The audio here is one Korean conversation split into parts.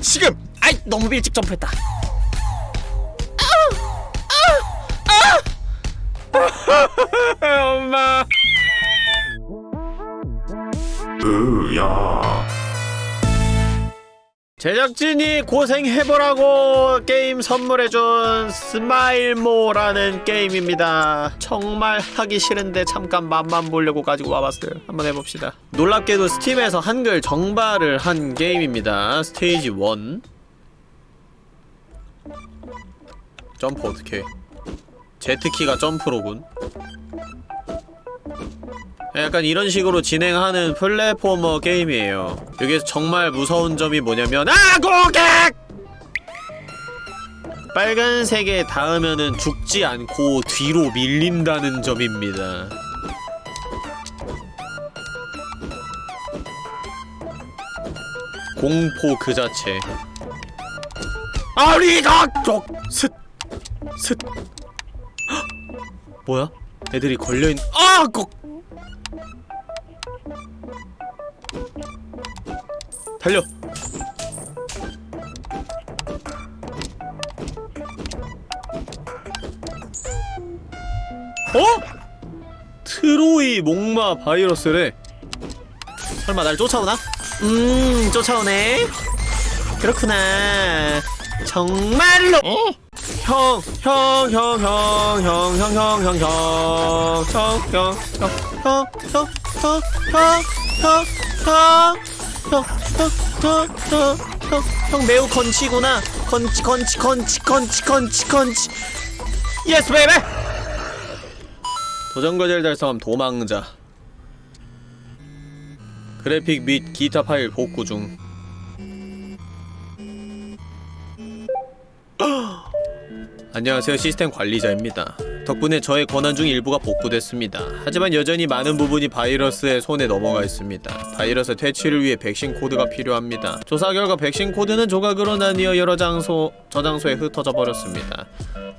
지금! 아이 너무 일찍 점프했다 제작진이 고생해보라고 게임 선물해준 스마일모라는 게임입니다. 정말 하기 싫은데 잠깐 맛만 보려고 가지고 와봤어요. 한번 해봅시다. 놀랍게도 스팀에서 한글 정발을 한 게임입니다. 스테이지 1 점프 어떻게 Z키가 점프로군 약간 이런 식으로 진행하는 플랫포머 게임이에요. 여기서 정말 무서운 점이 뭐냐면 아 고객! 빨간색에 닿으면은 죽지 않고 뒤로 밀린다는 점입니다. 공포 그 자체. 아리가 쪽 슥! 슥! 헉! 뭐야? 애들이 걸려있... 아! 꼭! 달려! 어? 트로이 목마 바이러스래 설마 날 쫓아오나? 음 쫓아오네 그렇구나 정말로 형, 형, 형, 형, 형, 형, 형, 형, 형, 형, 형, 형, 형, 형, 형, 형, 형, 형, 형, 형, 형, 형, 형 매우 건치구나. 건치, 건치, 건치, 건치, 건치, 건치. 예스 베이베. 도전 과제를 달성함 도망자. 그래픽 및 기타 파일 복구 중. 안녕하세요 시스템 관리자입니다 덕분에 저의 권한 중 일부가 복구됐습니다. 하지만 여전히 많은 부분이 바이러스의 손에 넘어가 있습니다. 바이러스 퇴치를 위해 백신 코드가 필요합니다. 조사 결과 백신 코드는 조각으로 나뉘어 여러 장소 저장소에 흩어져 버렸습니다.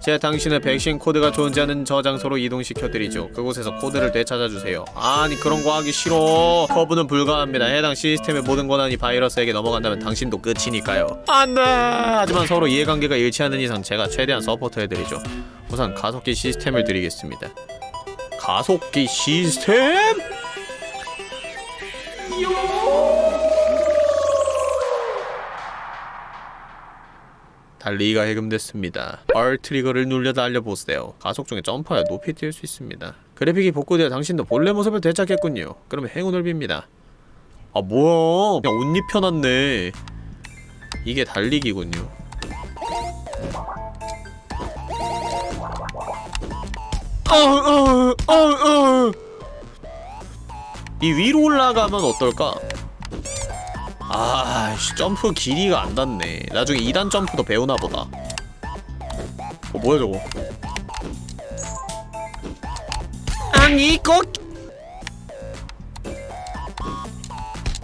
제가 당신의 백신 코드가 존재하는 저장소로 이동시켜드리죠. 그곳에서 코드를 되찾아주세요. 아니 그런 거 하기 싫어. 거부는 불가합니다. 해당 시스템의 모든 권한이 바이러스에게 넘어간다면 당신도 끝이니까요. 안돼! 하지만 서로 이해관계가 일치하는 이상 제가 최대한 support해드리죠 우선 가속기 시스템을 드리겠습니다 가속기 시스템? 달리기가 해금됐습니다. R 트리거를 눌려 달려보세요. 가속 중에 점프하여 높이 뛸 수 있습니다. 그래픽이 복구되어 당신도 본래 모습을 되찾겠군요. 그러면 행운을 빕니다. 아 뭐야 그냥 옷 입혀놨네 이게 달리기군요 이 위로 올라가면 어떨까? 아씨 점프 길이가 안 닿네. 나중에 2단 점프도 배우나 보다. 어 뭐야 저거? 아니 꼭!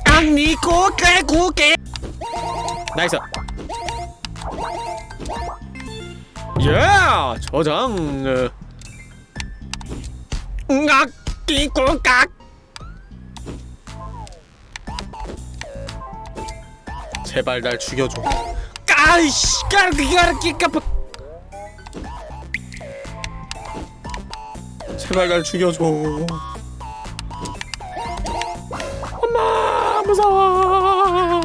아니 고개 고개 나이스. 예 저장 응악 끼꼬깍. 제발 날 죽여줘. 까이씨 까르기까르기까빠 제발 날 죽여줘. 엄마 무서워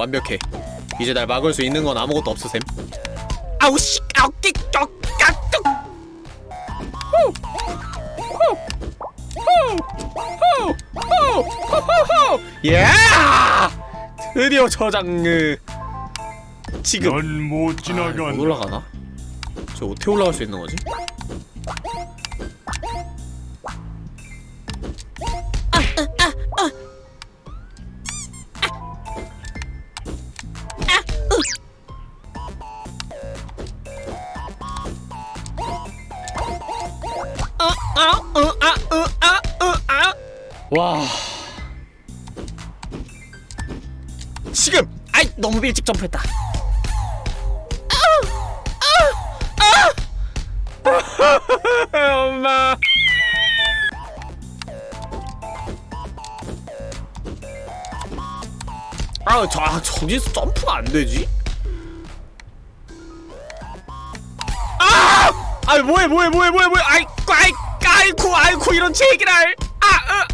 완벽해 이제 날 막을 수 있는 건 아무것도 없어 쌤 아우 씨 아우 끼 까뚝 예! 드디어 저 장르 지금 넌못 지나간 아, 올라가나? 저 어떻게 올라갈 수 있는 거지? 와 지금! 아이 너무 일찍 점프했다 엄마 아, 저, 아, 저기서 점프가 안 되지? 아! 아이, 뭐해, 뭐해, 뭐해, 뭐해, 뭐해, 아이, 아이, 아이쿠, 아이쿠, 이런 제기랄! 아, 으,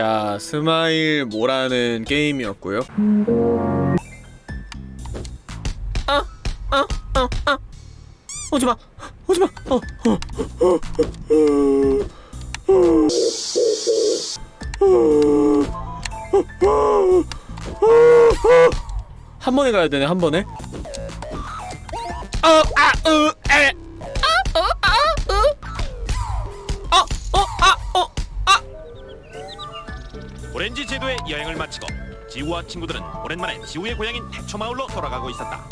자, 스마일 모라는 게임이었고요. 아, 아, 아, 아. 오지 마, 오지 마, 어, 어, 어, 한 번에 가야 되네 한 번에. 어, 아, 으, 에. 아, 어, 아, 으. 어, 어, 아, 어, 아. 오렌지 제도의 여행을 마치고 지우와 친구들은 오랜만에 지우의 고향인 태초마을로 돌아가고 있었다.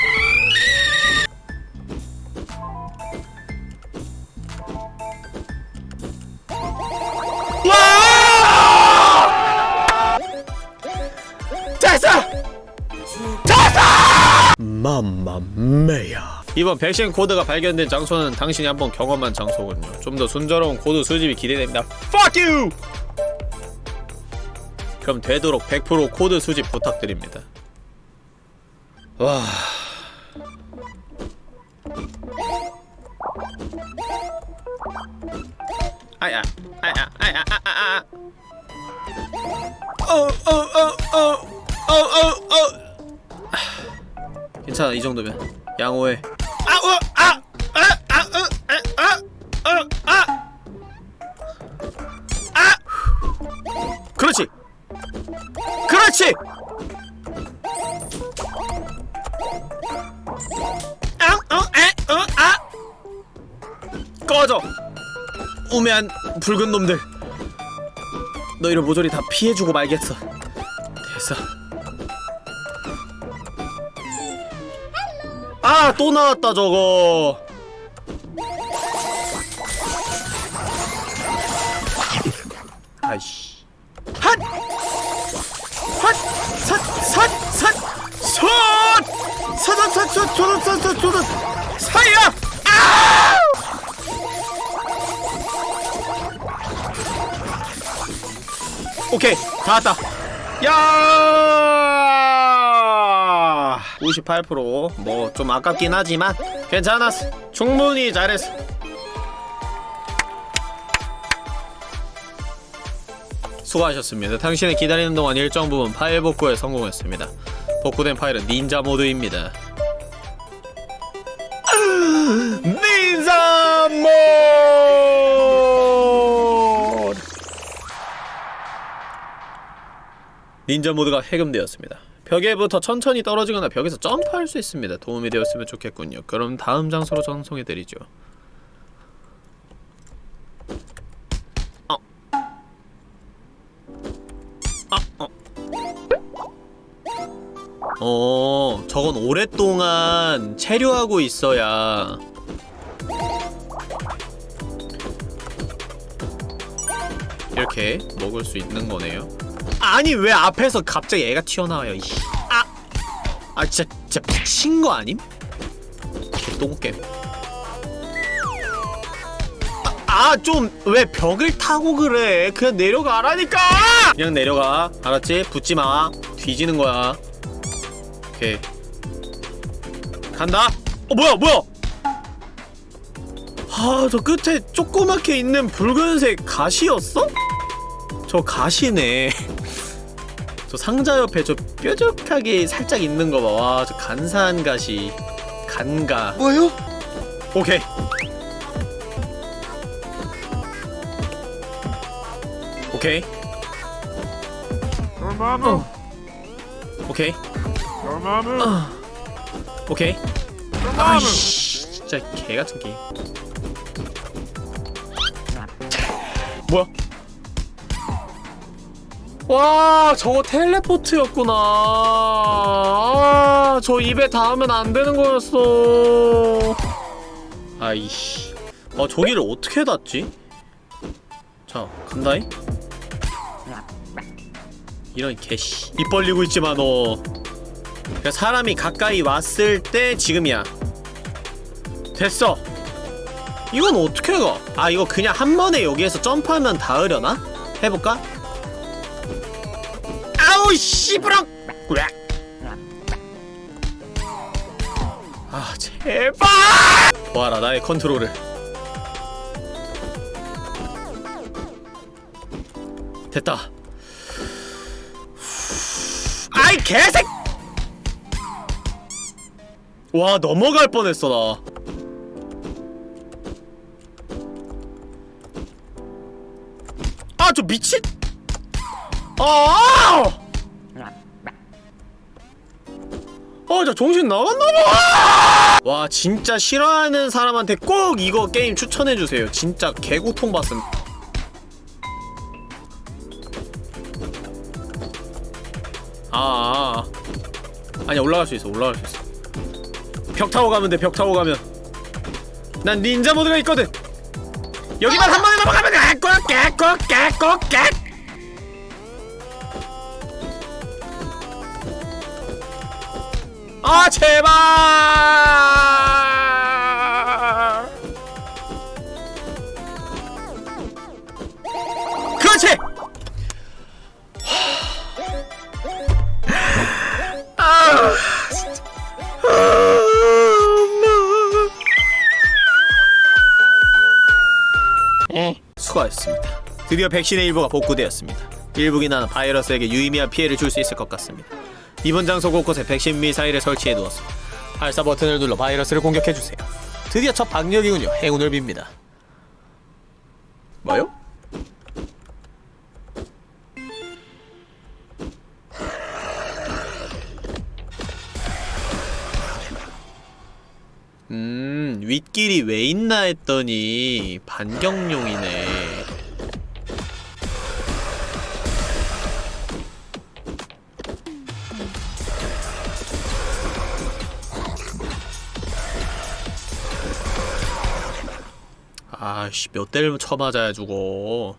Mamma mia. 이번 백신 코드가 발견된 장소는 당신이 한번 경험한 장소군요. 좀 더 순조로운 코드 수집이 기대됩니다. Fuck you! 그럼 되도록 100% 코드 수집 부탁드립니다. 와... 아야, 아야, 아야, 아야, 어, 어, 어, 어, 어, 어, 어. 아, 괜찮아, 이 정도면. 양호해. 아, 어! 그렇지. 아 어 에 어 아. 꺼져. 우매한 붉은 놈들. 너희를 모조리 다 피해주고 말겠어. 됐어. 아 또 나왔다 저거. 아이씨 삿! 삿! 조던! 사야! 아! 오케이 다 왔다 야 58%뭐 좀 아깝긴 하지만 괜찮았어 충분히 잘했어 수고하셨습니다 당신의 기다리는 동안 일정 부분 파일 복구에 성공했습니다 복구된 파일은 닌자 모드입니다 닌자 모드 닌자 모드가 해금되었습니다. 벽에 부터 천천히 떨어지거나 벽에서 점프할 수 있습니다. 도움이 되었으면 좋겠군요. 그럼 다음 장소로 전송해드리죠. 어, 저건 오랫동안 체류하고 있어야 이렇게 먹을 수 있는 거네요. 아니 왜 앞에서 갑자기 애가 튀어나와요 이씨 아! 아 진짜 진짜 미친 거 아님? 똥겜 아좀왜 벽을 타고 그래 그냥 내려가라니까 그냥 내려가 알았지? 붙지마 뒤지는 거야 오케이 간다 어 뭐야 뭐야 아저 끝에 조그맣게 있는 붉은색 가시였어? 저 가시네 저 상자 옆에 저 뾰족하게 살짝 있는 거 봐. 와, 저 간사한 가시. 간가. 뭐요? 오케이. 오케이. dormammu, 오케이. 아. 오케이. 아이씨. 진짜 개 같은 게임. 뭐야? 와, 저거 텔레포트였구나. 아, 저 입에 닿으면 안 되는 거였어. 아이씨. 아, 저기를 어떻게 닿지? 자 간다이 이런 개씨 입 벌리고 있지마 너 그러니까 사람이 가까이 왔을 때 지금이야 됐어 이건 어떻게 가? 아 이거 그냥 한 번에 여기에서 점프하면 닿으려나? 해볼까? 아우 으악. 아 제발 보아라 나의 컨트롤을 됐다 아이 개색 와 넘어갈 뻔했어 나 아, 저 미친! 아! 어, 저 정신 나갔나봐! 와, 진짜 싫어하는 사람한테 꼭 이거 게임 추천해주세요. 진짜 개고통 받음. 아, 아, 아. 아니야, 올라갈 수 있어, 올라갈 수 있어. 벽 타고 가면 돼, 벽 타고 가면. 난 닌자 모드가 있거든! 여기만 한 번에 넘어가면 꽉, 꽉, 꽉, 꽉! 아 제발 드디어 백신의 일부가 복구되었습니다 일부기나는 바이러스에게 유의미한 피해를 줄 수 있을 것 같습니다 이번 장소 곳곳에 백신 미사일을 설치해 두었어. 발사 버튼을 눌러 바이러스를 공격해 주세요. 드디어 첫 방역이군요. 행운을 빕니다. 뭐요? 음, 윗길이 왜 있나 했더니 반경용이네. 아씨 몇 대를 쳐맞아야 죽어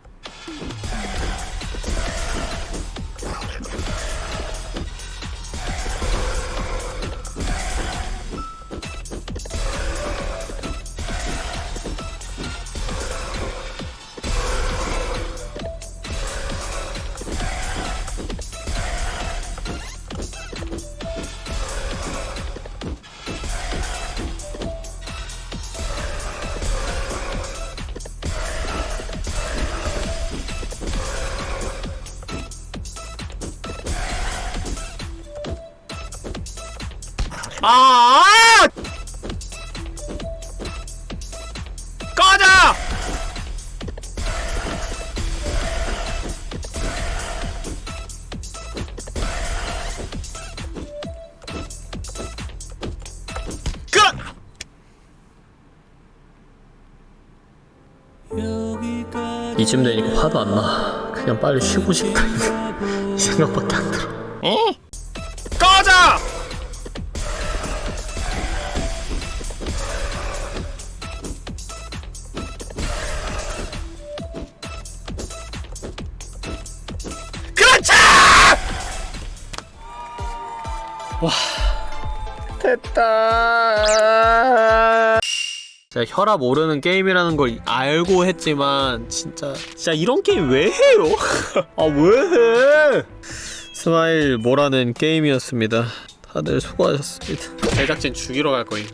아! 꺼져! 끄! 이쯤 되니까 화도 안 나. 그냥 빨리 쉬고 싶다. 이 생각밖에 안 들어. 어? 꺼져! 와 됐다. 제가 혈압 오르는 게임이라는 걸 알고 했지만 진짜 진짜 이런 게임 왜 해요? 아 왜 해? 스마일 모라는 게임이었습니다. 다들 수고하셨습니다. 제작진 죽이러 갈 거임.